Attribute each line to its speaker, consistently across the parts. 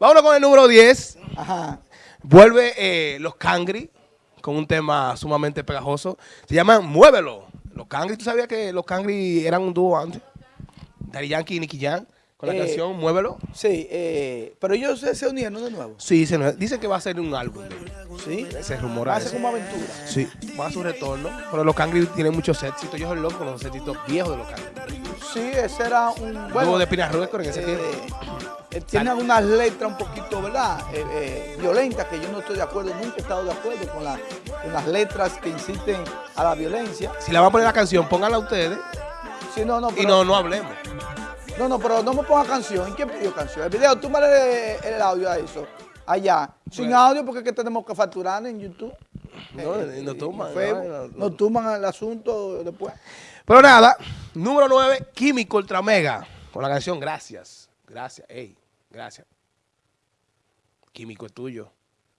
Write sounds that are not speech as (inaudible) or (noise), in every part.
Speaker 1: Vámonos con el número 10.
Speaker 2: Ajá.
Speaker 1: Vuelve eh, los Cangri con un tema sumamente pegajoso. Se llaman Muévelo. Los Cangri, ¿tú sabías que los Cangri eran un dúo antes? Daddy Yankee y Nicky Jam con la
Speaker 2: Eh,
Speaker 1: canción Muévelo.
Speaker 2: Sí, eh, pero ellos se, se unieron de nuevo.
Speaker 1: Sí, se dicen que va a ser un álbum.
Speaker 2: Sí.
Speaker 1: Se rumora
Speaker 2: Hace
Speaker 1: eso.
Speaker 2: como aventura.
Speaker 1: Sí, va a su retorno. Pero los Cangri tienen muchos éxitos. Yo soy loco con los éxitos viejos de los Cangri.
Speaker 2: Sí, ese era un.
Speaker 1: Bueno,
Speaker 2: Bueno,
Speaker 1: de Pina Record en ese
Speaker 2: eh,
Speaker 1: tiempo.
Speaker 2: Eh, tiene algunas letras un poquito, ¿verdad? Eh, eh, violentas, que yo no estoy de acuerdo, nunca he estado de acuerdo con, la- con las letras que inciten a la violencia.
Speaker 1: Si la van a poner la canción, pónganla ustedes
Speaker 2: Sí, no, no,
Speaker 1: y
Speaker 2: pero,
Speaker 1: no, no hablemos.
Speaker 2: no, no, pero no me ponga canción. ¿En quién pidió canción? El video, tú el audio a eso. Allá. Sin
Speaker 1: Bueno.
Speaker 2: audio porque es que tenemos que facturar en YouTube.
Speaker 1: No,
Speaker 2: Eh,
Speaker 1: no
Speaker 2: y
Speaker 1: toman,
Speaker 2: Facebook.
Speaker 1: no, no,
Speaker 2: tuman el asunto después.
Speaker 1: Pero nada, número 9, Químico Ultra Mega, con la canción Gracias. Gracias, ey, gracias. Químico es tuyo.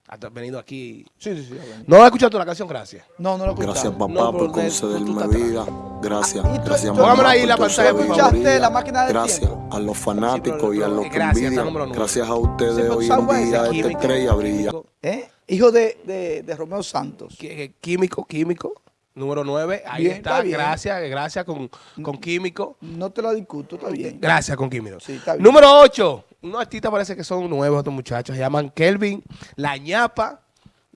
Speaker 1: Has venido aquí.
Speaker 2: Sí, sí, sí.
Speaker 1: ¿No has escuchado la canción Gracias?
Speaker 2: No, no lo
Speaker 3: Gracias
Speaker 2: escuchamos.
Speaker 3: papá
Speaker 1: No,
Speaker 3: por concederme vida. Gracias,
Speaker 2: ¿Y tú-
Speaker 3: gracias
Speaker 2: tú-
Speaker 3: mamá.
Speaker 1: Póngamela ahí
Speaker 3: por
Speaker 1: la pantalla,
Speaker 3: sabiduría.
Speaker 2: La máquina del
Speaker 3: Gracias
Speaker 2: tiempo.
Speaker 3: a los fanáticos y a los que
Speaker 1: Gracias,
Speaker 3: envidian. Gracias a ustedes hoy
Speaker 2: ¿sabes
Speaker 3: en día esta estrella brilla.
Speaker 2: ¿Eh? Hijo de, de, de Romeo Santos.
Speaker 1: Químico, Químico, número 9. Ahí
Speaker 2: Bien,
Speaker 1: está,
Speaker 2: está bien.
Speaker 1: gracias, gracias con, con Químico.
Speaker 2: No te lo discuto, está bien.
Speaker 1: Gracias con Químico.
Speaker 2: Sí, está bien.
Speaker 1: Número 8. Unos artistas parece que son nuevos estos muchachos. Se llaman Kelvin, La ñapa,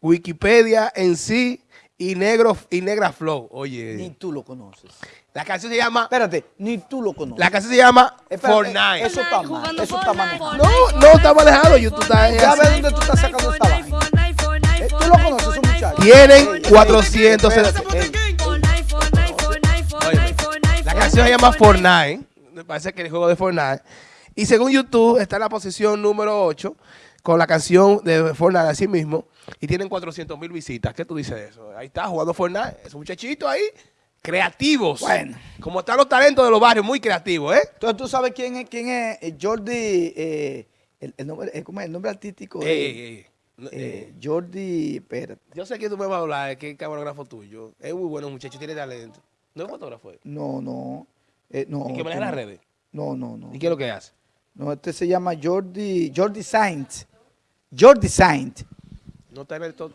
Speaker 1: Wikipedia en sí y Negro y Negra Flow.
Speaker 2: Ni
Speaker 1: Oye,
Speaker 2: tú lo conoces.
Speaker 1: la canción se llama
Speaker 2: Espérate, ni tú lo conoces.
Speaker 1: La canción se llama
Speaker 2: Espérate,
Speaker 1: Fortnite.
Speaker 2: Eso está mal, eso está manejado.
Speaker 1: No, no está manejado, YouTube está
Speaker 2: Ya ves dónde tú estás sacando esta vaina. Eh, ¿Tú lo conoces, esos muchachos?
Speaker 1: Tienen
Speaker 2: Ey, ey,
Speaker 1: 400.
Speaker 2: espérate, ey.
Speaker 1: Oye, la canción se llama Fortnite. Me parece que el juego de Fortnite. Y según YouTube está en la posición número 8 con la canción de Fortnite así mismo. Y tienen 400 mil visitas. ¿Qué tú dices de eso? Ahí está jugando Fortnite. Esos muchachitos ahí, creativos.
Speaker 2: Bueno.
Speaker 1: Como están los talentos de los barrios, muy creativos, ¿eh?
Speaker 2: Entonces tú sabes quién es, quién es eh, Jordi, eh, el, el nombre, eh, ¿cómo es? el nombre artístico.
Speaker 1: No,
Speaker 2: eh,
Speaker 1: eh,
Speaker 2: Jordi, espérate.
Speaker 1: yo sé que tú me vas a hablar, que es camarógrafo tuyo. Es muy bueno, muchacho, tiene talento. No es fotógrafo. ¿eh?
Speaker 2: No, no. eh, no
Speaker 1: ¿Y que maneja las redes?
Speaker 2: No, no, no.
Speaker 1: ¿Y qué es lo que hace?
Speaker 2: No, este se llama Jordi, Jordi Sainz. Jordi Sainz.
Speaker 1: No está en el top.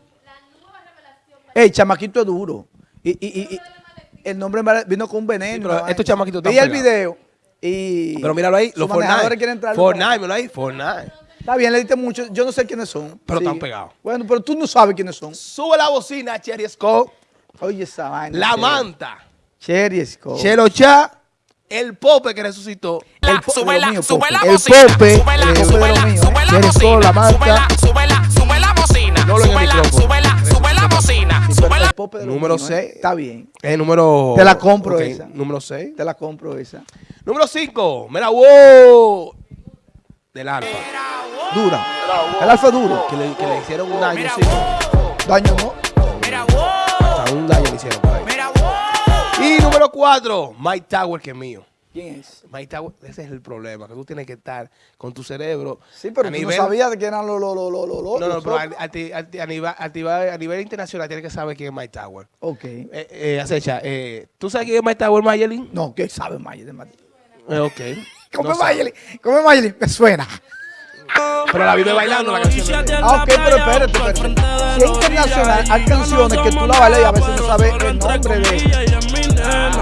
Speaker 2: El chamaquito es duro. Y, y, y, y el nombre vino con un veneno.
Speaker 1: Sí, estos chamaquitos
Speaker 2: Vi el video y...
Speaker 1: Pero míralo ahí, los Fortnite.
Speaker 2: quieren entrar.
Speaker 1: Fortnite, míralo ahí, Fortnite.
Speaker 2: Está bien, le diste mucho. Yo no sé quiénes son.
Speaker 1: Pero están pegados.
Speaker 2: Bueno, pero tú no sabes quiénes son.
Speaker 1: Sube la bocina, Cherry Scott,
Speaker 2: Oye esa vaina.
Speaker 1: La
Speaker 2: Cherry.
Speaker 1: Manta,
Speaker 2: Cherry Scott.
Speaker 1: Chelo Cha, el Pope que resucitó.
Speaker 2: El po-
Speaker 4: sube la,
Speaker 2: mío,
Speaker 4: sube
Speaker 2: Pope.
Speaker 4: la
Speaker 1: El
Speaker 4: bocina,
Speaker 1: Pope,
Speaker 4: sube la, sube
Speaker 2: Pope
Speaker 4: la,
Speaker 2: mío,
Speaker 4: sube la bocina,
Speaker 1: la
Speaker 4: sube la, sube la, sube la bocina,
Speaker 1: No
Speaker 4: sube la,
Speaker 1: micrófono.
Speaker 4: sube la, sube la bocina, sube la.
Speaker 2: Pope de
Speaker 1: Número
Speaker 2: mío, ¿eh?
Speaker 1: seis.
Speaker 2: Está bien.
Speaker 1: El número...
Speaker 2: Te la compro esa.
Speaker 1: Número 6.
Speaker 2: Te la compro esa.
Speaker 1: Número 5, mira, wow. Del Alfa.
Speaker 2: Dura. El alfa es duro.
Speaker 1: Que le, que le hicieron un daño, sí.
Speaker 2: Daño no.
Speaker 4: mira, wow,
Speaker 1: un daño le hicieron por ahí.
Speaker 4: mira, wow.
Speaker 1: Y número 4, Mike Tower, que es mío.
Speaker 2: ¿Quién es?
Speaker 1: Mike Tower, ese es el problema, que tú tienes que estar con tu cerebro.
Speaker 2: Sí, pero
Speaker 1: a
Speaker 2: tú
Speaker 1: nivel-
Speaker 2: no sabías de quién eran los los los los los
Speaker 1: No, no, pero a, a ti- a nivel, a nivel- internacional tienes que saber quién es Mike Tower.
Speaker 2: Ok.
Speaker 1: Eh, eh, Acecha, eh, ¿tú sabes quién es Mike Tower, Mayelin?
Speaker 2: No, ¿qué sabe Madrid?
Speaker 1: Eh, ok. (laughs)
Speaker 2: ¿Cómo
Speaker 1: No
Speaker 2: es. Mayerly? ¿Cómo es Mayerly? Me suena.
Speaker 1: Pero la vive bailando la canción.
Speaker 2: Ah, ok, pero espérate, espérate. Si es internacional, hay canciones que tú la bailas y a veces no sabes el nombre de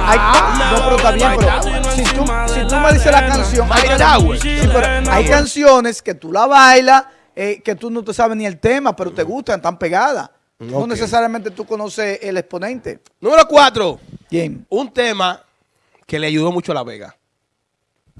Speaker 2: Hay, no, pero está bien, pero si tú, si tú me dices la canción, hay, can- sí, pero hay canciones que tú la bailas, eh, que tú no te sabes ni el tema, pero te gustan, están pegadas. No necesariamente tú conoces el exponente.
Speaker 1: Número 4,
Speaker 2: ¿Quién?
Speaker 1: un tema que le ayudó mucho a La Vega.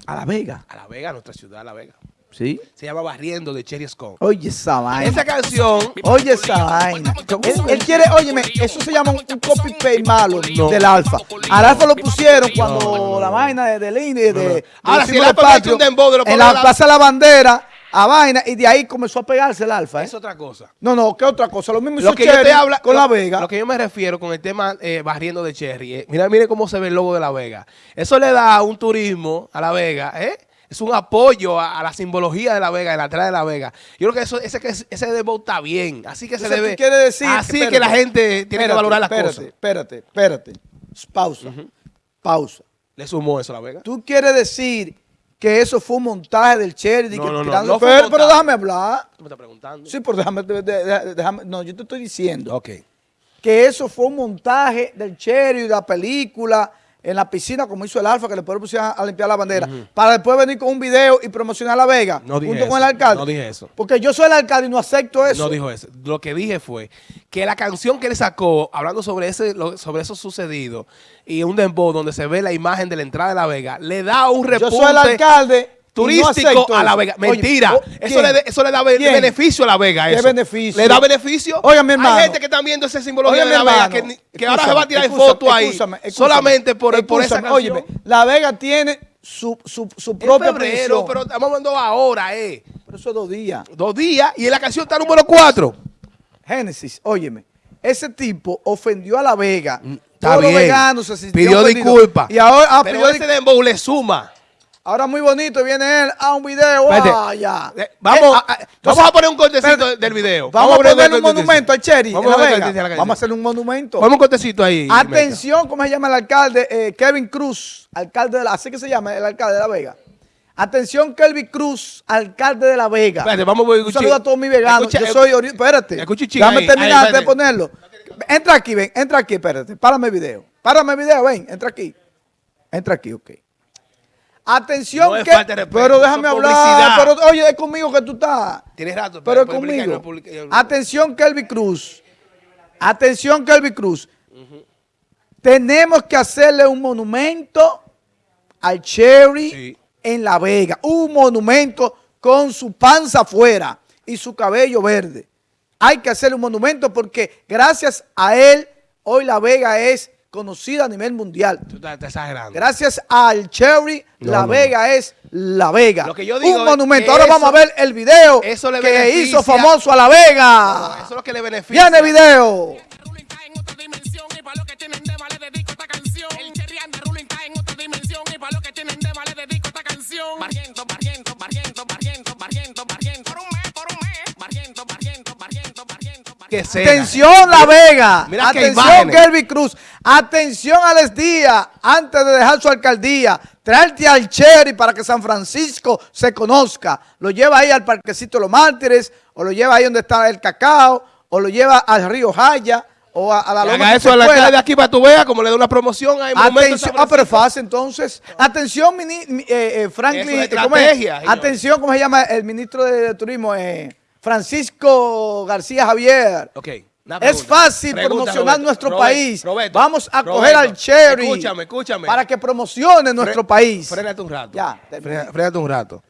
Speaker 2: A La Vega.
Speaker 1: A La Vega, a nuestra ciudad, La Vega.
Speaker 2: ¿Sí?
Speaker 1: Se llama Barriendo de Cherry Scott.
Speaker 2: Oye esa vaina.
Speaker 1: Esa canción,
Speaker 2: Oye esa vaina. Él, él quiere, óyeme, eso se llama un, un copy paste malo del alfa. Al alfa lo pusieron cuando la vaina de, del de, de
Speaker 1: Ahora, si el Alfa mete
Speaker 2: patrios,
Speaker 1: un dembow de los
Speaker 2: en la plaza de la bandera, a vaina, y de ahí comenzó a pegarse el alfa. ¿eh?
Speaker 1: es otra cosa.
Speaker 2: No, no, ¿qué otra cosa? Lo mismo hizo
Speaker 1: Lo que yo te habla,
Speaker 2: con
Speaker 1: lo-
Speaker 2: La Vega.
Speaker 1: Lo que yo me refiero con el tema eh, barriendo de Cherry. eh, mira, mire cómo se ve el logo de La Vega. Eso le da un turismo a La Vega, ¿eh? Es un apoyo a, a la simbología de La Vega, de la entrada de La Vega. Yo creo que eso, ese, que- ese debo está bien. Así que se
Speaker 2: Entonces,
Speaker 1: debe.
Speaker 2: tú quieres decir
Speaker 1: así
Speaker 2: espérate,
Speaker 1: que la gente tiene que valorar las
Speaker 2: espérate,
Speaker 1: cosas.
Speaker 2: Espérate, espérate. Pausa. Pausa.
Speaker 1: Le sumó eso a La Vega.
Speaker 2: Tú quieres decir que eso fue un montaje del Cherry.
Speaker 1: No,
Speaker 2: que
Speaker 1: no, no, no
Speaker 2: pero, déjame hablar.
Speaker 1: ¿Tú me estás preguntando?
Speaker 2: Sí, pero déjame, déjame- No, yo te estoy diciendo
Speaker 1: Ok.
Speaker 2: que eso fue un montaje del Cherry de la película en la piscina, como hizo el Alfa, que después lo pusieron a limpiar la bandera, para después venir con un video y promocionar La Vega
Speaker 1: No
Speaker 2: junto con el alcalde.
Speaker 1: no dije eso.
Speaker 2: Porque yo soy el alcalde y no acepto eso.
Speaker 1: No dijo eso. Lo que dije fue que la canción que él sacó, hablando sobre ese, lo- sobre eso sucedido, y un dembow donde se ve la imagen de la entrada de La Vega, le da un
Speaker 2: yo
Speaker 1: repunte
Speaker 2: soy el alcalde. No
Speaker 1: turístico a La. Vega. Mentira.
Speaker 2: oh,
Speaker 1: eso, le, eso le da be-
Speaker 2: ¿Quién?
Speaker 1: beneficio a La Vega.
Speaker 2: ¿Qué
Speaker 1: eso.
Speaker 2: beneficio?
Speaker 1: Le da beneficio.
Speaker 2: Oiga, mi hermano.
Speaker 1: Hay gente que está viendo esa simbología
Speaker 2: Oye,
Speaker 1: de La Vega que, ahora se va a tirar
Speaker 2: escúchame,
Speaker 1: foto ahí solamente por, por esa canción.
Speaker 2: Óyeme, La Vega tiene su, su, su
Speaker 1: En
Speaker 2: propia
Speaker 1: febrero, pero estamos hablando ahora, eh.
Speaker 2: Pero eso es dos días.
Speaker 1: Dos días y en la canción está número cuatro.
Speaker 2: Génesis, óyeme, ese tipo ofendió a La Vega.
Speaker 1: Mm, Está
Speaker 2: Todos los
Speaker 1: bien.
Speaker 2: veganos se
Speaker 1: Pidió disculpas.
Speaker 2: Y ahora, ah,
Speaker 1: pero
Speaker 2: pidió
Speaker 1: ese dembow le suma.
Speaker 2: Ahora muy bonito viene él a un video.
Speaker 1: Espérate.
Speaker 2: ah.
Speaker 1: Eh, Vamos,
Speaker 2: Eh, ah, ah,
Speaker 1: vamos a poner un cortecito
Speaker 2: espérate.
Speaker 1: del video.
Speaker 2: Vamos, a
Speaker 1: poner
Speaker 2: ponerle un monumento al Cherry
Speaker 1: Vamos a
Speaker 2: La Vamos a hacerle un monumento.
Speaker 1: Ponme un cortecito ahí.
Speaker 2: Atención, ¿cómo se llama el alcalde? Eh, Kevin Cruz, alcalde de la, así que se llama el alcalde de La Vega. Atención, Kevin Cruz, alcalde de La Vega.
Speaker 1: Espérate, vamos a ver,
Speaker 2: Un saludo a todos mis veganos.
Speaker 1: Escucha,
Speaker 2: Yo soy, ori- espérate.
Speaker 1: escucha ahí,
Speaker 2: terminar
Speaker 1: ahí,
Speaker 2: de ponerlo. Entra aquí, ven, entra aquí, espérate. Párame el video. Párame el video, ven, entra aquí. Entra aquí, ok. Atención,
Speaker 1: No es
Speaker 2: que,
Speaker 1: falta de respeto,
Speaker 2: pero déjame hablar. Pero oye, es conmigo que tú estás.
Speaker 1: Tienes rato.
Speaker 2: Pero es
Speaker 1: publicar,
Speaker 2: conmigo. Atención, Kelvin Cruz. Atención, Kelvin Cruz. Tenemos que hacerle un monumento al Cherry
Speaker 1: Sí.
Speaker 2: en La Vega. Un monumento con su panza afuera y su cabello verde. Hay que hacerle un monumento porque gracias a él, hoy La Vega es conocida a nivel mundial.
Speaker 1: Tú estás, estás exagerando.
Speaker 2: Gracias al Cherry,
Speaker 1: No,
Speaker 2: La
Speaker 1: no,
Speaker 2: Vega es La Vega.
Speaker 1: Lo que yo digo
Speaker 2: Un
Speaker 1: es
Speaker 2: monumento.
Speaker 1: que
Speaker 2: Ahora
Speaker 1: eso-
Speaker 2: vamos a ver el video
Speaker 1: eso le
Speaker 2: que
Speaker 1: beneficia-
Speaker 2: hizo famoso a La Vega.
Speaker 1: No, eso es lo que le beneficia.
Speaker 2: Viene video.
Speaker 4: Barriento, barriento, barriento, barriento, barriento, barriento. Por un mes, por un mes. Barriento, barriento, barriento, barriento.
Speaker 2: Atención La Vega.
Speaker 1: mira
Speaker 2: Atención. Kelvin Cruz. Atención Alex Díaz. Antes de dejar su alcaldía, traerte al Cherry para que San Francisco se conozca. Lo lleva ahí al Parquecito de los Mártires, o lo lleva ahí donde está el cacao, o lo lleva al Río Jaya, o a, a la
Speaker 1: haga eso a la alcalde de aquí para tu vea, como le da una promoción
Speaker 2: Atención, ah, pero fácil entonces. Atención, mini- mi- eh, eh, Franklin.
Speaker 1: Es
Speaker 2: ¿cómo es? Atención, ¿cómo se llama el ministro de, Turismo? Eh, Francisco García Javier.
Speaker 1: Ok.
Speaker 2: Es fácil
Speaker 1: Pregunta,
Speaker 2: promocionar
Speaker 1: Roberto.
Speaker 2: nuestro
Speaker 1: Roberto,
Speaker 2: país.
Speaker 1: Roberto,
Speaker 2: Vamos a coger al Cherry.
Speaker 1: Escúchame, escúchame.
Speaker 2: Para que promocione nuestro
Speaker 1: Fre-
Speaker 2: país.
Speaker 1: Frénate un rato.
Speaker 2: Ya,
Speaker 1: Frénate un rato.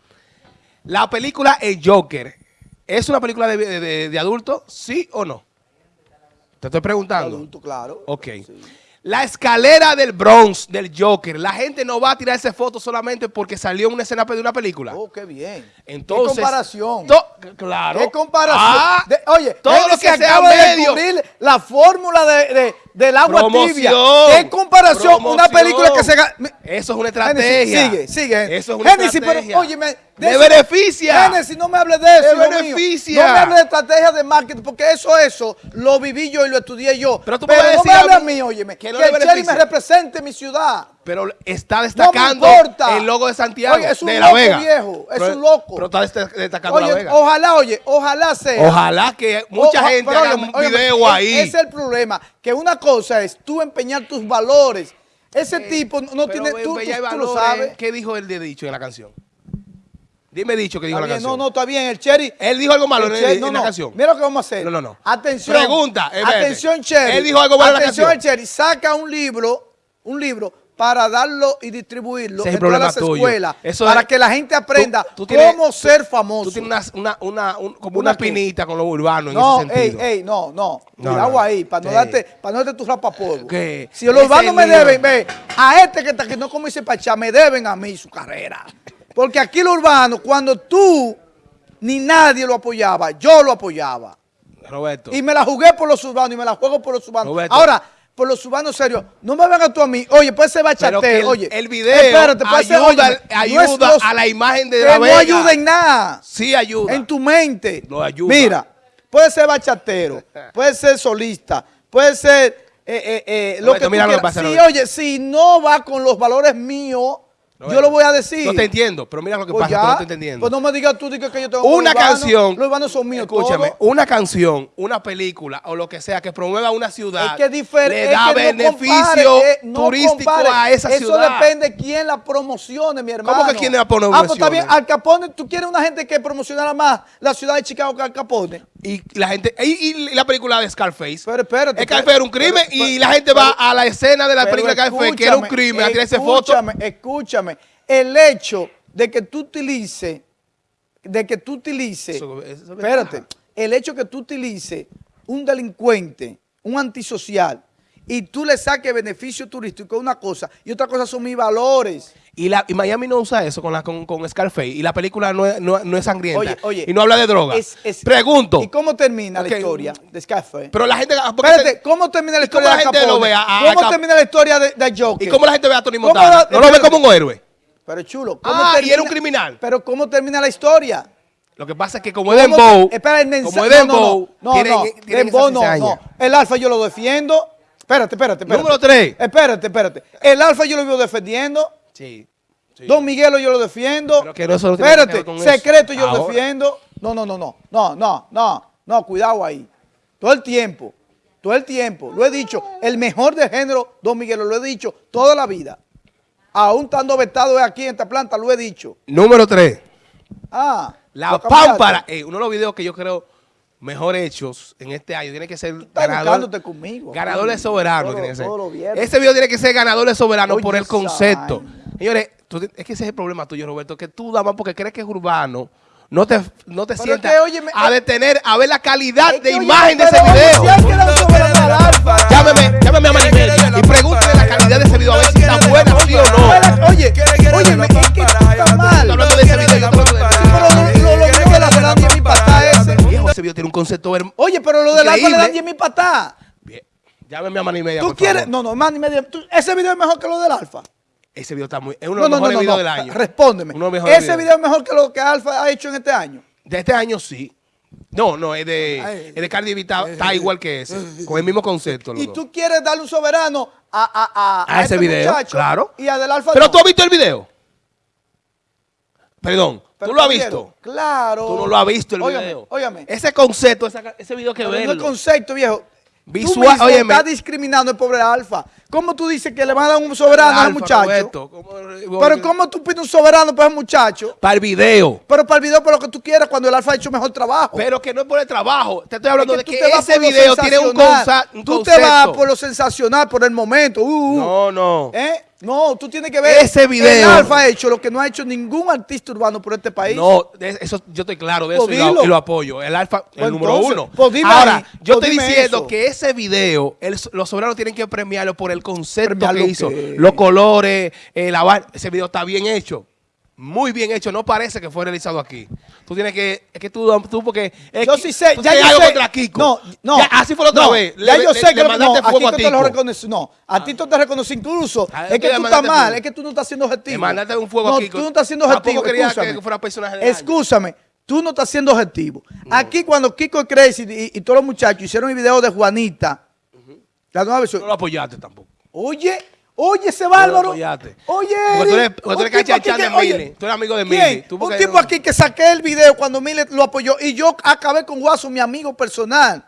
Speaker 1: La película El Joker, ¿es una película de, de, de- de adulto? ¿Sí o no? Te estoy preguntando.
Speaker 2: Adulto, claro.
Speaker 1: Ok. La escalera del Bronx, del Joker, la gente no va a tirarse fotos solamente porque salió una escena de una película.
Speaker 2: Oh, qué bien.
Speaker 1: Entonces,
Speaker 2: ¿Qué comparación?
Speaker 1: claro.
Speaker 2: ¿Qué comparación?
Speaker 1: Ah,
Speaker 2: De- oye,
Speaker 1: todo lo que sea
Speaker 2: acaba de
Speaker 1: medio.
Speaker 2: descubrir la fórmula de, de- del agua
Speaker 1: Promoción,
Speaker 2: tibia. ¿Qué comparación? Una
Speaker 1: promoción.
Speaker 2: película que se... ga- Mi-
Speaker 1: Eso es una estrategia.
Speaker 2: sigue, sigue.
Speaker 1: Eso es una
Speaker 2: Génesis,
Speaker 1: estrategia.
Speaker 2: pero óyeme.
Speaker 1: ¡Me
Speaker 2: eso-
Speaker 1: beneficia!
Speaker 2: Génesis, no me hables de eso.
Speaker 1: ¡Me beneficia!
Speaker 2: No me hables de estrategia de marketing, porque eso, eso, lo viví yo y lo estudié yo.
Speaker 1: Pero tú me
Speaker 2: pero
Speaker 1: vas a
Speaker 2: no
Speaker 1: decir
Speaker 2: me
Speaker 1: a
Speaker 2: hables a
Speaker 1: mí
Speaker 2: óyeme.
Speaker 1: que
Speaker 2: Que, el me represente mi ciudad.
Speaker 1: Pero está destacando
Speaker 2: No
Speaker 1: el logo de Santiago,
Speaker 2: Oye, es un
Speaker 1: de La
Speaker 2: loco
Speaker 1: Vega.
Speaker 2: viejo, es
Speaker 1: Pero-
Speaker 2: un loco.
Speaker 1: Pero está dest- destacando La
Speaker 2: Oye,
Speaker 1: Vega.
Speaker 2: ojalá, oye, ojalá sea.
Speaker 1: Ojalá que mucha gente haga un video ahí.
Speaker 2: Ese es el problema, que una cosa es tú empeñar tus valores. Ese tipo no tiene,
Speaker 1: ve-
Speaker 2: tú,
Speaker 1: ve,
Speaker 2: lo
Speaker 1: valores.
Speaker 2: sabes.
Speaker 1: ¿Qué dijo el de dicho en la canción? Dime dicho que dijo
Speaker 2: Está
Speaker 1: en la
Speaker 2: bien,
Speaker 1: canción.
Speaker 2: no, no, está bien, el Cherry.
Speaker 1: Él dijo algo malo
Speaker 2: el
Speaker 1: en,
Speaker 2: Cherry-
Speaker 1: en
Speaker 2: no,
Speaker 1: la
Speaker 2: no,
Speaker 1: canción.
Speaker 2: Mira lo que vamos a hacer.
Speaker 1: No, no, no.
Speaker 2: Atención.
Speaker 1: Pregunta, eh, espérate.
Speaker 2: Atención, Cherry.
Speaker 1: Él dijo algo bueno en la
Speaker 2: Atención,
Speaker 1: canción.
Speaker 2: Cherry. Saca un libro, un libro para darlo y distribuirlo
Speaker 1: Ese
Speaker 2: en todas las
Speaker 1: tuyo.
Speaker 2: escuelas
Speaker 1: Eso
Speaker 2: para
Speaker 1: es-
Speaker 2: que la gente aprenda
Speaker 1: tú tienes-
Speaker 2: cómo ser famoso.
Speaker 1: Tú tienes una, una, una, un- como
Speaker 2: ¿Una
Speaker 1: pinita con lo urbano
Speaker 2: No,
Speaker 1: en ese
Speaker 2: ey,
Speaker 1: sentido.
Speaker 2: ey, no, no.
Speaker 1: No,
Speaker 2: Cuidado
Speaker 1: no.
Speaker 2: ahí, para no darte, para no darte tu rapapolvo.
Speaker 1: ¿Qué?
Speaker 2: Si los urbanos me deben, ve, a este que que no como dice Pachá, me deben a mí su carrera. Porque aquí los urbanos, cuando tú ni nadie lo apoyaba, yo lo apoyaba.
Speaker 1: Roberto.
Speaker 2: Y me la jugué por los urbanos y me la juego por los urbanos.
Speaker 1: Roberto.
Speaker 2: Ahora, por los urbanos serios, no me vengas tú a mí, oye, puede ser bachatero, oye.
Speaker 1: el video
Speaker 2: espérate, puede ser,
Speaker 1: ayuda,
Speaker 2: no
Speaker 1: ayuda
Speaker 2: los-
Speaker 1: a la imagen de
Speaker 2: que
Speaker 1: la
Speaker 2: no
Speaker 1: Vega.
Speaker 2: ayuda en nada
Speaker 1: Sí ayuda.
Speaker 2: en tu mente.
Speaker 1: Lo ayuda.
Speaker 2: Mira, puede ser bachatero, puede ser solista, puede ser eh, eh, eh, lo que tú
Speaker 1: mira lo que
Speaker 2: quieras.
Speaker 1: pasa,
Speaker 2: Sí, oye, si no va con los valores míos, Yo lo voy a decir.
Speaker 1: No te entiendo, pero mira lo que
Speaker 2: Pues
Speaker 1: pasa,
Speaker 2: ya,
Speaker 1: tú no estás entendiendo.
Speaker 2: Pues no me digas tú digas que yo tengo
Speaker 1: una canción,
Speaker 2: Los urbanos son míos
Speaker 1: escúchame, una canción, una película o lo que sea que promueva una ciudad,
Speaker 2: Es que diferente.
Speaker 1: le da
Speaker 2: es que no
Speaker 1: beneficio
Speaker 2: compare, eh, no
Speaker 1: turístico
Speaker 2: compare.
Speaker 1: a esa
Speaker 2: Eso
Speaker 1: ciudad.
Speaker 2: depende de quién la promocione, mi hermano.
Speaker 1: que quién la
Speaker 2: Ah, pues está
Speaker 1: promocione?
Speaker 2: bien. Al Capone, ¿tú quieres una gente que promocionara más la ciudad de Chicago que Al Capone?
Speaker 1: Y la gente, y, y la película de Scarface.
Speaker 2: Pero espérate.
Speaker 1: Scarface era un crimen
Speaker 2: pero-
Speaker 1: y la gente va a la escena de la película de Scarface, que era un crimen, a tirarse fotos.
Speaker 2: Escúchame, escúchame. El hecho de que tú utilices, de que tú utilices,
Speaker 1: Eso- eso es
Speaker 2: espérate, el hecho que tú utilices un delincuente, un antisocial, y tú le saques beneficio turístico una cosa, y otra cosa son mis valores.
Speaker 1: Y, la, y Miami no usa eso con, la, con, con Scarface. Y la película no es, no, no es sangrienta.
Speaker 2: Oye, oye.
Speaker 1: y no habla de droga.
Speaker 2: Es- es-
Speaker 1: Pregunto.
Speaker 2: ¿Y cómo termina la historia de Scarface?
Speaker 1: Pero la gente.
Speaker 2: Espérate,
Speaker 1: te-
Speaker 2: ¿cómo termina la
Speaker 1: ¿Y cómo
Speaker 2: historia
Speaker 1: la
Speaker 2: de
Speaker 1: gente
Speaker 2: Capone?
Speaker 1: lo ve a- a-
Speaker 2: ¿Cómo
Speaker 1: a
Speaker 2: termina la historia de, de Joker?
Speaker 1: ¿Y cómo la gente ve a Tony
Speaker 2: ¿Cómo
Speaker 1: Montana?
Speaker 2: la-
Speaker 1: ¿No lo ve como un héroe?
Speaker 2: Pero chulo, ¿cómo
Speaker 1: Ah, y
Speaker 2: termina?
Speaker 1: era un criminal.
Speaker 2: Pero ¿cómo termina la historia?
Speaker 1: Lo que pasa es que como es
Speaker 2: ¿Cómo
Speaker 1: Dembow,
Speaker 2: Espera, el mensaje.
Speaker 1: como es Dembow,
Speaker 2: no, no, no,
Speaker 1: tienen
Speaker 2: Dembow
Speaker 1: esa
Speaker 2: no, no. El alfa yo lo defiendo. Espérate, espérate, espérate.
Speaker 1: Número tres.
Speaker 2: Espérate, espérate. El alfa yo lo vivo defendiendo.
Speaker 1: Sí. sí.
Speaker 2: Don Miguelo yo lo defiendo.
Speaker 1: Pero que no que
Speaker 2: espérate,
Speaker 1: con eso.
Speaker 2: secreto yo lo defiendo. No, no, no, no. No, no, no. No, cuidado ahí. Todo el tiempo. Todo el tiempo. Lo he dicho. El mejor de género, Don Miguelo, lo he dicho toda la vida. Aún estando vetado aquí en esta planta, lo he dicho.
Speaker 1: Número 3.
Speaker 2: Ah.
Speaker 1: La pámpara. Eh, uno de los videos que yo creo mejor hechos en este año tiene que ser ganador,
Speaker 2: conmigo.
Speaker 1: ganador de soberano.
Speaker 2: Todo-
Speaker 1: tiene que ser.
Speaker 2: todo lo viernes.
Speaker 1: Ese video tiene que ser ganador de soberano
Speaker 2: Oye,
Speaker 1: por el concepto. Señores, tú- es que ese es el problema tuyo, Roberto, que tú nada más porque crees que es urbano, no te, no te sientas
Speaker 2: es que, óyeme,
Speaker 1: a detener, a ver la calidad
Speaker 2: Es
Speaker 1: de imagen de ese video. Llámeme, llámame a Maribel y pregúntale la calidad de ese video a ver si está buena, sí o no.
Speaker 2: Oye, oye,
Speaker 1: concepto.
Speaker 2: Oye, pero lo del alfa le dan 10 mi patá.
Speaker 1: Bien. Llámeme a Mani Media,
Speaker 2: ¿Tú
Speaker 1: por
Speaker 2: quieres?
Speaker 1: favor.
Speaker 2: No, no, man y media. tú- ese video es mejor que lo del alfa.
Speaker 1: Ese video está muy. Es uno
Speaker 2: No,
Speaker 1: de los
Speaker 2: no,
Speaker 1: mejores
Speaker 2: no,
Speaker 1: videos del año.
Speaker 2: Respóndeme.
Speaker 1: Uno de
Speaker 2: Ese video es mejor que lo que Alfa ha hecho en este año.
Speaker 1: De este año sí. No, no, es de, es de Cardi B, está, está igual que ese. Con el mismo concepto. los
Speaker 2: Y
Speaker 1: dos.
Speaker 2: tú quieres darle un soberano a, a, a,
Speaker 1: A ese
Speaker 2: este
Speaker 1: video,
Speaker 2: muchacho
Speaker 1: claro.
Speaker 2: Y a del alfa
Speaker 1: Pero tú has visto el video. Perdón,
Speaker 2: Pero
Speaker 1: tú lo has visto.
Speaker 2: Claro.
Speaker 1: Tú no lo has visto el video.
Speaker 2: Óigame.
Speaker 1: Ese concepto, esa- ese video que
Speaker 2: Pero no el
Speaker 1: verlo.
Speaker 2: concepto, viejo.
Speaker 1: Visual-
Speaker 2: tú estás discriminando al pobre Alfa. ¿Cómo tú dices que le van a dar un soberano al muchacho?
Speaker 1: Roberto, ¿cómo-
Speaker 2: Pero ¿cómo tú pides un soberano para ese muchacho?
Speaker 1: Para el video.
Speaker 2: Pero para el video, por lo que tú quieras, cuando el Alfa ha hecho mejor trabajo.
Speaker 1: Pero que no es por el trabajo. Te estoy hablando
Speaker 2: Es
Speaker 1: de que ese video tiene un, consa- un
Speaker 2: Tú
Speaker 1: concepto.
Speaker 2: te vas por lo sensacional, por el momento. Uh, uh.
Speaker 1: No, no.
Speaker 2: ¿Eh? No, tú tienes que ver.
Speaker 1: Ese video-
Speaker 2: El Alfa ha hecho lo que no ha hecho ningún artista urbano por este país.
Speaker 1: No, eso yo estoy claro de eso
Speaker 2: Pues
Speaker 1: y, lo, y lo apoyo. El alfa, el
Speaker 2: Pues
Speaker 1: número
Speaker 2: entonces,
Speaker 1: uno.
Speaker 2: pues dime
Speaker 1: Ahora,
Speaker 2: ahí,
Speaker 1: yo
Speaker 2: pues
Speaker 1: estoy diciendo
Speaker 2: eso.
Speaker 1: que ese video, el- los soberanos tienen que premiarlo por el concepto
Speaker 2: ¿Premiarlo
Speaker 1: que hizo. Los colores, eh, la va- Ese video está bien hecho. Muy bien hecho. No parece que fue realizado aquí. Tú tienes que. Es que tú, tú porque. es
Speaker 2: Yo
Speaker 1: que-
Speaker 2: sí sé, ya yo
Speaker 1: algo
Speaker 2: sé.
Speaker 1: contra Kiko.
Speaker 2: No, no.
Speaker 1: Ya, así fue la otra
Speaker 2: no,
Speaker 1: vez.
Speaker 2: Ya
Speaker 1: Le-
Speaker 2: yo
Speaker 1: le-
Speaker 2: sé que no, a
Speaker 1: a
Speaker 2: te lo reconocí. No, a Tito te reconocí incluso.
Speaker 1: Ah,
Speaker 2: es que tú estás mal,
Speaker 1: fuego.
Speaker 2: es que tú no estás siendo objetivo.
Speaker 1: Le mandaste un fuego a
Speaker 2: no,
Speaker 1: Kiko.
Speaker 2: tú no estás siendo objetivo.
Speaker 1: quería que fuera personaje.
Speaker 2: Escúchame. Tú no estás siendo objetivo. Aquí cuando Kiko Crazy y, y todos los muchachos hicieron el video de Juanita, la nueva versión.
Speaker 1: No lo apoyaste tampoco.
Speaker 2: Oye, oye ese bárbaro. Oye,
Speaker 1: Porque tú eres- porque tú eres cachachán de Mili. Tú eres amigo de. Mili. Tú
Speaker 2: Un tipo aquí que saqué el video cuando Mili lo apoyó y yo acabé con Guaso, mi amigo personal.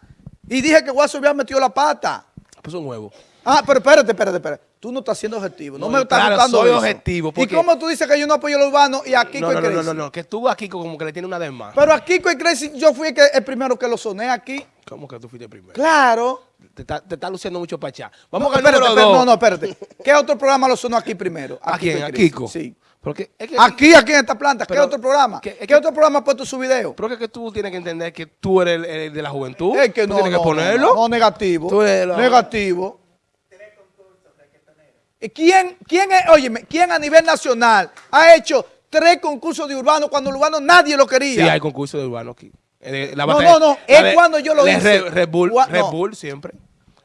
Speaker 2: Y dije que Guaso había metido la pata.
Speaker 1: Pues un huevo.
Speaker 2: Ah, pero espérate, espérate, espérate. Tú no estás siendo objetivo. No,
Speaker 1: No,
Speaker 2: me estás
Speaker 1: claro,
Speaker 2: gustando
Speaker 1: soy
Speaker 2: eso.
Speaker 1: objetivo,
Speaker 2: ¿Y cómo tú dices que yo no apoyo a los urbanos y a Kiko
Speaker 1: No, no, no,
Speaker 2: Crazy?
Speaker 1: no, no, no, que tú aquí como que le tiene una de más.
Speaker 2: Pero a Kiko y Crazy yo fui el, que- el primero que lo soné aquí.
Speaker 1: ¿Cómo que tú fuiste primero?
Speaker 2: Claro.
Speaker 1: Te está, te está luciendo mucho.
Speaker 2: No,
Speaker 1: Vamos el
Speaker 2: espérate,
Speaker 1: número dos.
Speaker 2: no, no, espérate. ¿Qué otro programa lo sonó aquí primero?
Speaker 1: ¿A quién? ¿A. Kiko?
Speaker 2: Sí.
Speaker 1: Porque es que,
Speaker 2: Aquí, aquí en esta planta. ¿Qué otro programa?
Speaker 1: que-
Speaker 2: ¿Qué,
Speaker 1: es que-
Speaker 2: otro programa ha puesto su video?
Speaker 1: pero es que tú tienes que entender que tú eres el, el de la juventud.
Speaker 2: Es que
Speaker 1: tú
Speaker 2: no,
Speaker 1: tienes que ponerlo.
Speaker 2: No, no, negativo.
Speaker 1: Tú eres la-
Speaker 2: Negativo. ¿Y ¿Quién, quién es, óyeme, quién a nivel nacional ha hecho tres concursos de urbano cuando el urbano nadie lo quería?
Speaker 1: Sí, hay concurso de urbano aquí. Eh, la
Speaker 2: No, no, no, es
Speaker 1: de-
Speaker 2: cuando yo lo hice.
Speaker 1: Red, Red Bull,
Speaker 2: Gua-
Speaker 1: Red
Speaker 2: no.
Speaker 1: Bull siempre.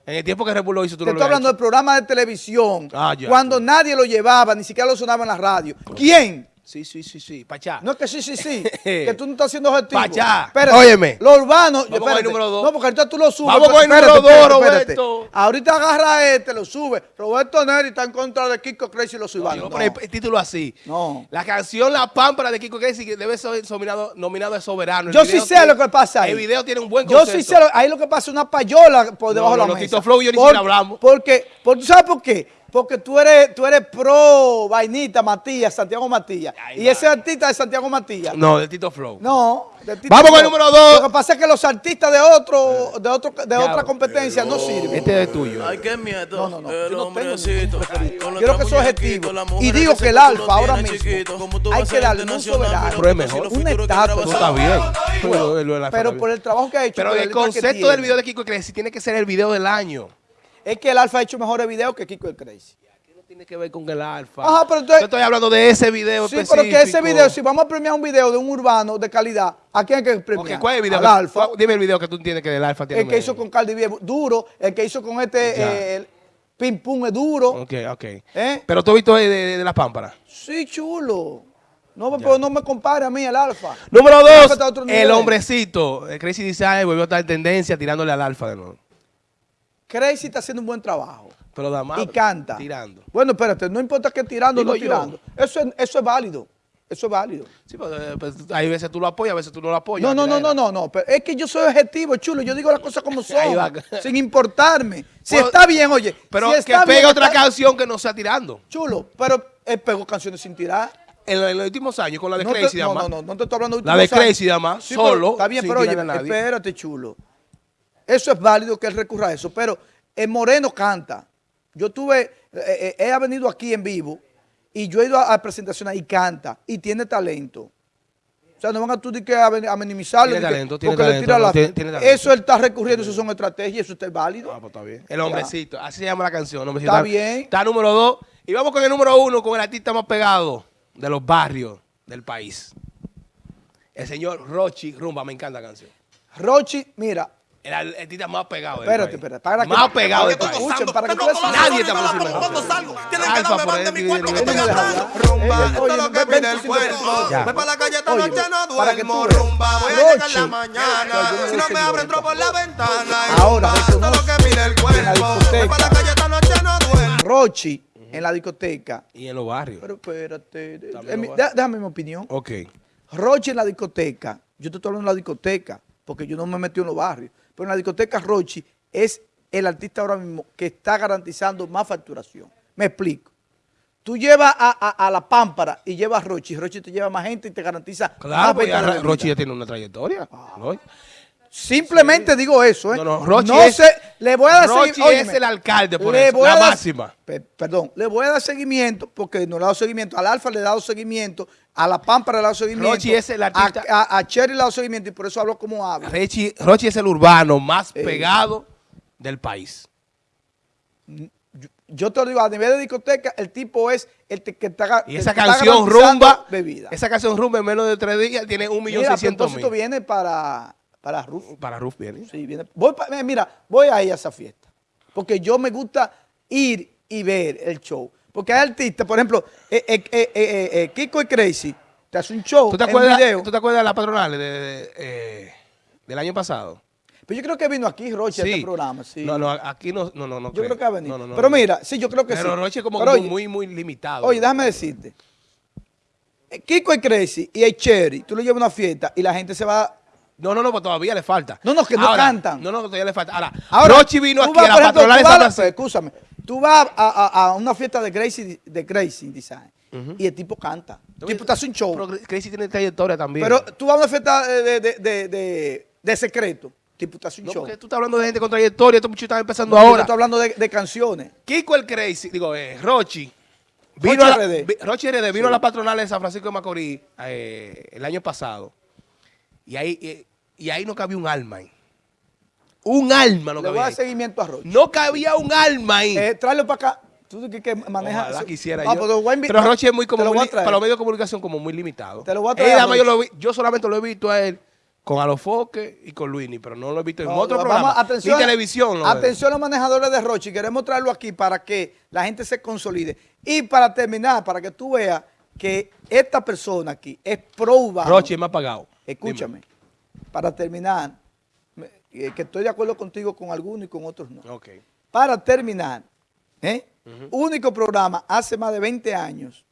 Speaker 1: En el tiempo que Red Bull lo hizo, tú
Speaker 2: Te
Speaker 1: no
Speaker 2: estoy hablando de
Speaker 1: habías
Speaker 2: programas de televisión.
Speaker 1: Ah, ya.
Speaker 2: Cuando nadie lo llevaba, ni siquiera lo sonaba en la radio. ¿Quién?
Speaker 1: Sí, sí, sí, sí. Pachá.
Speaker 2: No es que sí, sí, sí. (laughs) que tú no estás siendo objetivo.
Speaker 1: Pa' allá.
Speaker 2: Espérate,
Speaker 1: Óyeme.
Speaker 2: Lo urbano.
Speaker 1: Vamos con el número dos.
Speaker 2: No, porque ahorita tú lo subes.
Speaker 1: Vamos con el número dos,
Speaker 2: espérate.
Speaker 1: Roberto.
Speaker 2: Ahorita agarra este, lo sube. Roberto Neri está en contra de Kiko Crazy y los
Speaker 1: Yo
Speaker 2: urbanos.
Speaker 1: a
Speaker 2: No.
Speaker 1: poner el título así.
Speaker 2: No.
Speaker 1: La canción La Pámpara de Kiko Crazy que debe ser nominado, nominado de soberano. El
Speaker 2: Yo sí sé
Speaker 1: tiene-
Speaker 2: lo que pasa ahí.
Speaker 1: El video tiene un buen
Speaker 2: Yo
Speaker 1: concepto.
Speaker 2: sí sé, lo- ahí lo que pasa es una payola por debajo
Speaker 1: no,
Speaker 2: de
Speaker 1: no,
Speaker 2: la mesa.
Speaker 1: Tito Flow y yo ni siquiera hablamos.
Speaker 2: Porque, porque, ¿tú sabes por qué? Porque tú eres, tú eres pro vainita Matías, Santiago Matías. Y
Speaker 1: va.
Speaker 2: ese artista de Santiago Matías.
Speaker 1: No, de Tito Flow.
Speaker 2: No. de Tito
Speaker 1: Vamos con el
Speaker 2: Flow.
Speaker 1: número dos.
Speaker 2: Lo que pasa es que los artistas de otro, de otro, de
Speaker 1: Ya,
Speaker 2: otra competencia no sirven.
Speaker 1: Este es tuyo.
Speaker 5: Ay, qué miedo.
Speaker 2: No, no, no,
Speaker 5: El
Speaker 2: yo no tengo Quiero que eso es
Speaker 5: muñequitos,
Speaker 2: objetivo. Y digo que el alfa ahora mismo
Speaker 5: chiquito. Como tú
Speaker 2: hay que darle un soberano.
Speaker 5: pero
Speaker 1: es mejor.
Speaker 2: Una estatua,
Speaker 1: bien.
Speaker 2: Pero por el trabajo que ha hecho.
Speaker 1: Pero el concepto del video de Kiko Crazy tiene que ser el video del año.
Speaker 2: Es que el alfa ha hecho mejores videos que Kiko el Crazy.
Speaker 1: No tiene que ver con el alfa.
Speaker 2: Ajá, pero entonces-
Speaker 1: Yo estoy hablando de ese video
Speaker 2: Sí,
Speaker 1: específico.
Speaker 2: pero que ese video, si vamos a premiar un video de un urbano de calidad, ¿a quién hay que premiar?
Speaker 1: ¿cuál es el video?
Speaker 2: Al alfa.
Speaker 1: Dime el video que tú entiendes que del alfa tiene
Speaker 2: El que hizo con Cardi B, duro. El que hizo con este, eh, el Pim Pum es duro.
Speaker 1: Ok, ok.
Speaker 2: ¿Eh?
Speaker 1: Pero tú has visto de, de, de la pámpara.
Speaker 2: Sí, chulo. No, pero no me compare a mí el alfa.
Speaker 1: Número dos, el hombrecito. El Crazy Design volvió a estar en tendencia tirándole al alfa de nuevo.
Speaker 2: Crazy está haciendo un buen trabajo.
Speaker 1: Pero da más.
Speaker 2: y canta.
Speaker 1: Tirando.
Speaker 2: Bueno, espérate, no importa que tirando o no
Speaker 1: yo.
Speaker 2: tirando. Eso es, eso es válido. Eso es válido.
Speaker 1: Sí, pero, eh, pues, hay veces tú lo apoyas, a veces tú no lo apoyas.
Speaker 2: No, no, no, no, no, no. Pero es que yo soy objetivo, chulo. Yo digo las cosas como (laughs) son. Sin importarme. Si
Speaker 1: Bueno,
Speaker 2: está bien, oye.
Speaker 1: Pero
Speaker 2: si
Speaker 1: que pegue otra
Speaker 2: está-
Speaker 1: canción que no sea tirando.
Speaker 2: Chulo, pero él pegó canciones sin tirar.
Speaker 1: En, los- en los últimos años, con la de
Speaker 2: no,
Speaker 1: Crazy,
Speaker 2: te, no, no, no, no te estoy hablando de
Speaker 1: La de. Crazy, además,
Speaker 2: Sí, pero
Speaker 1: solo,
Speaker 2: Está bien, pero oye, espérate, chulo. Eso es válido que él recurra a eso, pero el Moreno canta. Yo tuve, eh, eh, él ha venido aquí en vivo y yo he ido a, a presentaciones y canta y tiene talento. O sea, no van a tú que a, minimizarlo.
Speaker 1: Tiene
Speaker 2: di que-
Speaker 1: talento, tiene
Speaker 2: porque le
Speaker 1: talento,
Speaker 2: tira la-
Speaker 1: tiene- tiene talento.
Speaker 2: Eso él está recurriendo, eso son estrategias, eso está válido.
Speaker 1: Ah, pues está bien. El hombrecito, así se llama la canción. el hombrecito.
Speaker 2: Está bien.
Speaker 1: Está número dos. Y vamos con el número uno, con el artista más pegado de los barrios del país. El señor Rochi Rumba, me encanta la canción.
Speaker 2: Rochi, mira,
Speaker 1: El, el artista más pegado
Speaker 2: espérate, espérate. Para que,
Speaker 1: más pegado
Speaker 2: para que escuchen, para que veas-
Speaker 1: Nadie
Speaker 4: pongo
Speaker 1: mejor.
Speaker 4: cuando salgo. Tienen que darme
Speaker 1: por
Speaker 4: más de mi cuerpo que
Speaker 1: y-
Speaker 4: tenga
Speaker 1: y-
Speaker 4: atrás.
Speaker 2: y-
Speaker 4: Rumba,
Speaker 2: eh,
Speaker 4: esto es lo que pide el cuerpo. Voy para la calle esta noche, no
Speaker 2: para que tú
Speaker 4: duermo. Rumba, voy a llegar en la mañana. Si no me abren, por la ventana.
Speaker 2: Ahora,
Speaker 4: esto es lo que pide el
Speaker 2: en la
Speaker 4: cuerpo. Voy para la
Speaker 2: discoteca.
Speaker 4: calle esta noche, no duermo.
Speaker 2: Rochi en la discoteca.
Speaker 1: Y en los barrios.
Speaker 2: Pero espérate,
Speaker 1: También
Speaker 2: en mi-
Speaker 1: lo va.
Speaker 2: dé- déjame mi opinión.
Speaker 1: ok.
Speaker 2: Rochi en la discoteca, yo te estoy hablando de la discoteca, porque yo no me metí en los barrios, pero en la discoteca Rochi es el artista ahora mismo que está garantizando más facturación. Me explico. Tú llevas a, a- a la Pámpara y llevas a Rochi, Rochi te lleva más gente y te garantiza
Speaker 1: Claro,
Speaker 2: más.
Speaker 1: Rochi ya tiene una trayectoria. ¿no?
Speaker 2: Simplemente digo eso, ¿eh?
Speaker 1: No, no, Rochi es-
Speaker 2: sé, le voy a dar
Speaker 1: Rochi
Speaker 2: segui-
Speaker 1: es el alcalde, por
Speaker 2: le
Speaker 1: eso,
Speaker 2: voy a
Speaker 1: la
Speaker 2: dar-
Speaker 1: máxima.
Speaker 2: Pe- perdón, le voy a dar seguimiento, porque no le he dado seguimiento, al Alfa le he dado seguimiento, a la Pámpara le he dado seguimiento,
Speaker 1: Rochi es el artista-
Speaker 2: a, a- a Cherry le he dado seguimiento y por eso hablo como hablo.
Speaker 1: Rochi, Rochi es el urbano más
Speaker 2: Eh.
Speaker 1: pegado del país.
Speaker 2: Yo, yo te lo digo, a nivel de discoteca, el tipo es el que está
Speaker 1: Y esa canción rumba,
Speaker 2: bebida.
Speaker 1: esa canción rumba en menos de tres días tiene un millón seiscientos mil.
Speaker 2: viene para, para Ruf.
Speaker 1: Para Ruf viene.
Speaker 2: Sí, viene. Voy pa- eh, mira, voy a ir a esa fiesta. Porque yo me gusta ir y ver el show. Porque hay artistas, por ejemplo, eh, eh, Kiko y Crazy, te hace un show
Speaker 1: ¿Tú te
Speaker 2: en
Speaker 1: acuerdas,
Speaker 2: video.
Speaker 1: ¿tú te acuerdas de la patronal de- de- del año pasado?
Speaker 2: Pero yo creo que vino aquí Roche a este programa, sí.
Speaker 1: No, no, aquí no, no, no, no
Speaker 2: yo creo que ha venido.
Speaker 1: No, no, no,
Speaker 2: Pero mira, sí, yo creo que
Speaker 1: Pero
Speaker 2: sí.
Speaker 1: Roche es como,
Speaker 2: Pero
Speaker 1: como
Speaker 2: oye,
Speaker 1: muy, muy limitado.
Speaker 2: Oye, déjame decirte. Kiko y Crazy y el Cherry, tú lo llevas a una fiesta y la gente se va...
Speaker 1: No, no, no, pues todavía le falta.
Speaker 2: No, no, que no
Speaker 1: Ahora,
Speaker 2: cantan.
Speaker 1: No, no, todavía le falta. Ahora,
Speaker 2: Ahora,
Speaker 1: Rochi vino aquí
Speaker 2: vas,
Speaker 1: a la
Speaker 2: ejemplo,
Speaker 1: patronal de
Speaker 2: tú
Speaker 1: San
Speaker 2: vas a la-
Speaker 1: Francisco.
Speaker 2: Escúchame. Tú vas a, a- a una fiesta de Crazy, de Crazy Design y el tipo canta. El tipo te hace un show.
Speaker 1: Pero Crazy tiene trayectoria también.
Speaker 2: Pero tú vas a una fiesta de, de, de, de- de secreto. Tipo, te hace un
Speaker 1: no,
Speaker 2: show.
Speaker 1: porque tú estás hablando de gente con trayectoria, estos muchachos están empezando
Speaker 2: No, yo
Speaker 1: ahora.
Speaker 2: te estoy hablando de, de canciones.
Speaker 1: Kiko el Crazy, digo, eh, Rochi. Vino
Speaker 2: Rochi RD.
Speaker 1: Rochi RD vino a la patronal de San Francisco de Macorís eh, el año pasado. Y ahí, eh, y ahí no cabía un alma ahí. Un alma no
Speaker 2: Le voy a
Speaker 1: cabía
Speaker 2: dar seguimiento a Roche.
Speaker 1: No cabía un alma ahí.
Speaker 2: Eh, tráelo para acá. Tú que, que manejas.
Speaker 1: Ojalá quisiera
Speaker 2: Ah,
Speaker 1: yo.
Speaker 2: pues.
Speaker 1: Pero Roche es muy como muy para los medios de comunicación como muy limitado.
Speaker 2: Te lo voy a
Speaker 1: Él,
Speaker 2: traer
Speaker 1: además, yo,
Speaker 2: Roche.
Speaker 1: lo vi- yo solamente lo he visto a él con Alofoque y con Luini, pero no lo he visto en otro programa.
Speaker 2: atención,
Speaker 1: Ni televisión.
Speaker 2: atención a los manejadores de Rochi. Queremos traerlo aquí para que la gente se consolide. Y para terminar, para que tú veas que esta persona aquí es pro urbano.
Speaker 1: Rochi me ha pagado.
Speaker 2: Escúchame, para terminar, eh, que estoy de acuerdo contigo con algunos y con otros no. Para terminar, ¿eh? único programa hace más de 20 años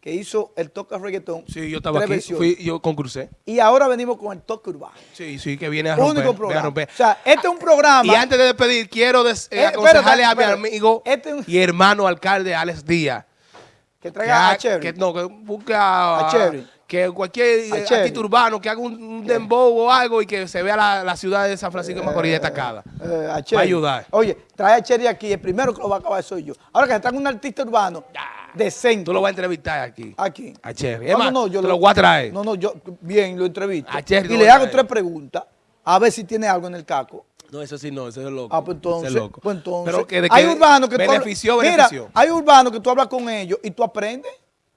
Speaker 2: que hizo el toque reggaetón.
Speaker 1: Sí, yo estaba aquí. Fui, yo concursé.
Speaker 2: Y ahora venimos con el toque urbano.
Speaker 1: Sí, sí, que viene a romper.
Speaker 2: único
Speaker 1: viene a
Speaker 2: programa.
Speaker 1: romper.
Speaker 2: O sea, este es un programa.
Speaker 1: Y antes de despedir, quiero des- eh,
Speaker 2: Eh,
Speaker 1: aconsejarle
Speaker 2: espérate,
Speaker 1: a mi amigo
Speaker 2: Este un-
Speaker 1: y hermano alcalde Alex Díaz.
Speaker 2: que
Speaker 1: Que,
Speaker 2: traiga
Speaker 1: ha-
Speaker 2: a
Speaker 1: que no, que busque a,
Speaker 2: A.
Speaker 1: que cualquier eh,
Speaker 2: Cherry.
Speaker 1: artista urbano que haga un, un dembow o algo y que se vea la, la ciudad de San Francisco de Macorís destacada.
Speaker 2: Eh, a
Speaker 1: Va a
Speaker 2: Cherry.
Speaker 1: ayudar.
Speaker 2: Oye, trae a Cherry aquí. El primero que lo va a acabar soy yo. Ahora que se trae un artista urbano decente.
Speaker 1: Tú lo vas a entrevistar aquí.
Speaker 2: Aquí.
Speaker 1: A Cherry.
Speaker 2: No, no, no, yo
Speaker 1: te lo voy a traer.
Speaker 2: No, no, yo bien lo entrevisto.
Speaker 1: A Cherry
Speaker 2: y
Speaker 1: lo
Speaker 2: le hago tres preguntas a ver si tiene algo en el caco.
Speaker 1: No, eso sí no, eso es loco.
Speaker 2: Ah, pues entonces,
Speaker 1: Ese es loco.
Speaker 2: pues entonces.
Speaker 1: Pero que de
Speaker 2: hay
Speaker 1: que
Speaker 2: urbanos que tú hablas-
Speaker 1: benefició,
Speaker 2: Mira,
Speaker 1: benefició.
Speaker 2: hay urbanos que tú hablas con ellos y tú aprendes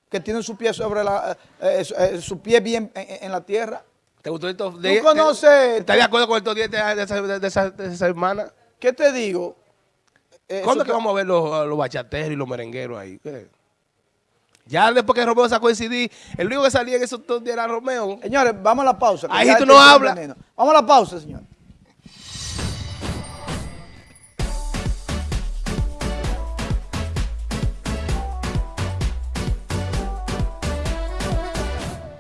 Speaker 2: que tienen su pie sobre la, eh, eh, eh, su pie bien en, en la tierra.
Speaker 1: ¿Te gustó esto?
Speaker 2: ¿Tú conoces-
Speaker 1: ¿Estás de acuerdo con estos 10 de, de esa, de esa- de esa semana?
Speaker 2: ¿Qué te digo? Eh,
Speaker 1: ¿Cuándo es que vamos a ver los, los bachateros y los merengueros ahí? ¿Qué? Ya después que Romeo sacó el CD, el único que salía en esos dos días era Romeo.
Speaker 2: Señores, vamos a la pausa.
Speaker 1: Ahí tú no hablas.
Speaker 2: Vamos a la pausa, señores.